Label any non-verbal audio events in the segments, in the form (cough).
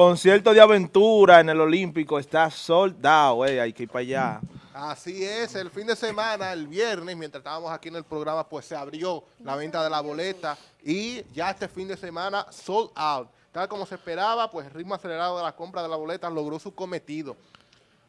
concierto de aventura en el Olímpico está soldado, güey, hay que ir para allá. Así es, el fin de semana, el viernes, mientras estábamos aquí en el programa, pues se abrió la venta de la boleta y ya este fin de semana sold out. Tal como se esperaba, pues el ritmo acelerado de la compra de la boleta logró su cometido.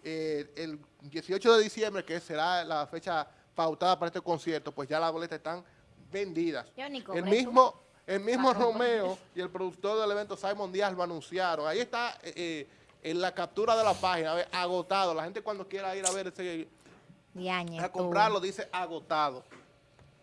Eh, el 18 de diciembre, que será la fecha pautada para este concierto, pues ya las boletas están vendidas. El mismo, el mismo Romeo y el productor del evento, Simon Díaz, lo anunciaron. Ahí está eh, eh, en la captura de la página, agotado. La gente cuando quiera ir a ver ese... a comprarlo dice agotado.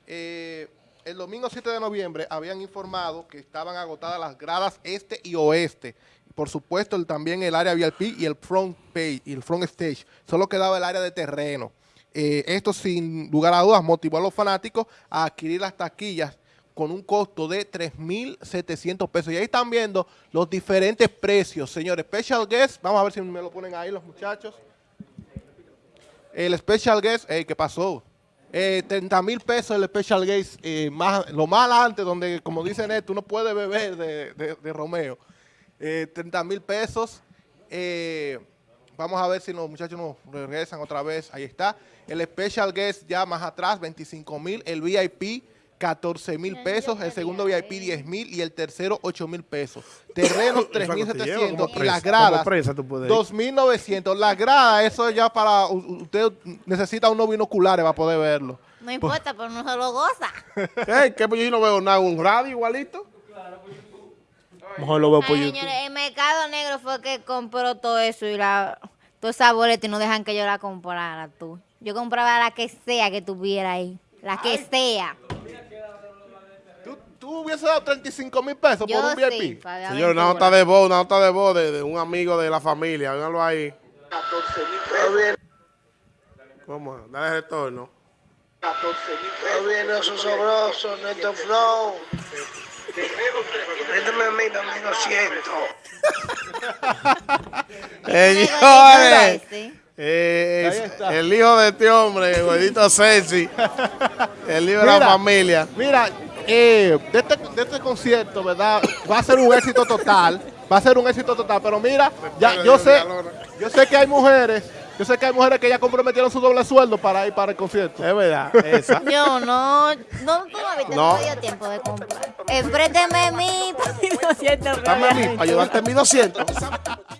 Eh, el domingo 7 de noviembre habían informado que estaban agotadas las gradas este y oeste. Por supuesto, también el área VIP y el front page y el front stage. Solo quedaba el área de terreno. Eh, esto sin lugar a dudas motivó a los fanáticos a adquirir las taquillas con un costo de 3.700 pesos. Y ahí están viendo los diferentes precios, señores. Special Guest, vamos a ver si me lo ponen ahí los muchachos. El Special Guest, ¿qué pasó? Eh, 30 mil pesos el Special Guest, eh, más, lo más adelante, donde, como dicen esto, uno puede beber de, Romeo. 30 eh, mil pesos. Eh, vamos a ver si los muchachos nos regresan otra vez. Ahí está. El Special Guest ya más atrás, 25 mil. El VIP, 14 mil pesos, el segundo VIP 10 mil y el tercero 8 mil pesos. Terrenos 3.700 y las gradas 2.900. Las gradas, eso ya para, usted necesita unos binoculares para poder verlo. No importa, pero no se lo goza. (laughs) ¿Qué? Pues yo no veo nada, un radio igualito. Mejor lo veo por YouTube. Señores, el Mercado Negro fue que compró todo eso y la, toda esa boleta y no dejan que yo la comprara tú. Yo compraba la que sea que tuviera ahí. La que sea. ¿Tú hubieses dado 35 mil pesos por un VIP? Señor, una nota de voz, una nota de voz de, un amigo de la familia. Véanlo ahí. 14 mil pesos. ¿Cómo? Dale retorno. 14 mil pesos. viene su sobroso, Neto Flow. Méteme a mí 2200. (laughs) Señores. Eh, el hijo de este hombre, el güeyito Ceci, el hijo de la familia. Mira, eh, este, de, este, concierto, ¿verdad? Va a ser un éxito total. Va a ser un éxito total. Pero mira, ya, yo sé, yo sé que hay mujeres yo sé que hay mujeres que ya comprometieron su doble sueldo para ir para el concierto. Es verdad, esa. Yo (laughs) no, no, todavía no. no dio tiempo de comprar. Enfrénteme mi 1200. Dame a mí, para ayudarte en 1200.